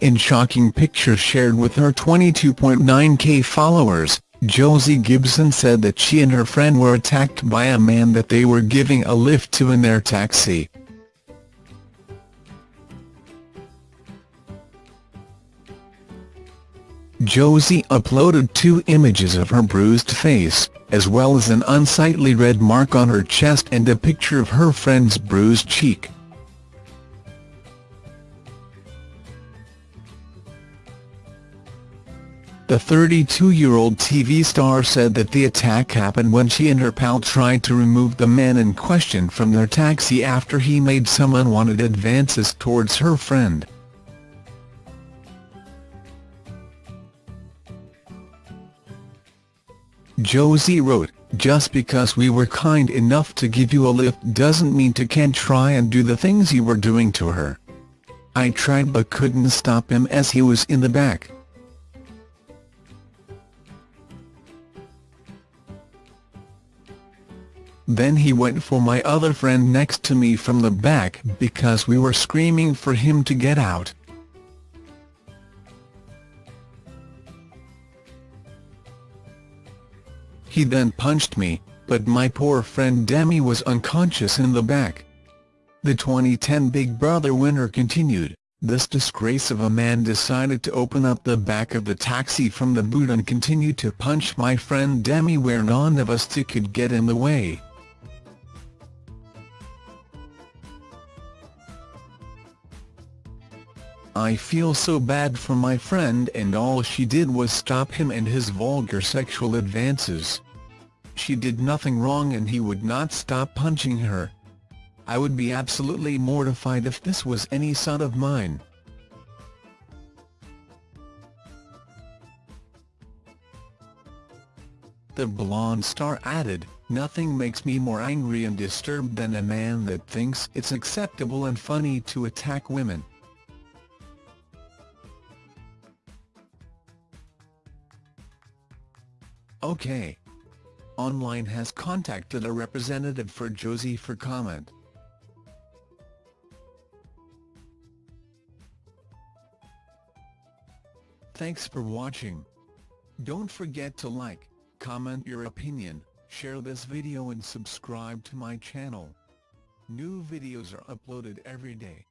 In shocking pictures shared with her 22.9k followers, Josie Gibson said that she and her friend were attacked by a man that they were giving a lift to in their taxi. Josie uploaded two images of her bruised face, as well as an unsightly red mark on her chest and a picture of her friend's bruised cheek. The 32-year-old TV star said that the attack happened when she and her pal tried to remove the man in question from their taxi after he made some unwanted advances towards her friend. Josie wrote, Just because we were kind enough to give you a lift doesn't mean to can't try and do the things you were doing to her. I tried but couldn't stop him as he was in the back. Then he went for my other friend next to me from the back because we were screaming for him to get out. He then punched me, but my poor friend Demi was unconscious in the back. The 2010 Big Brother winner continued, this disgrace of a man decided to open up the back of the taxi from the boot and continue to punch my friend Demi where none of us two could get in the way. I feel so bad for my friend and all she did was stop him and his vulgar sexual advances. She did nothing wrong and he would not stop punching her. I would be absolutely mortified if this was any son of mine. The blonde star added, Nothing makes me more angry and disturbed than a man that thinks it's acceptable and funny to attack women. OK! Online has contacted a representative for Josie for comment. Thanks for watching. Don't forget to like, comment your opinion, share this video and subscribe to my channel. New videos are uploaded every day.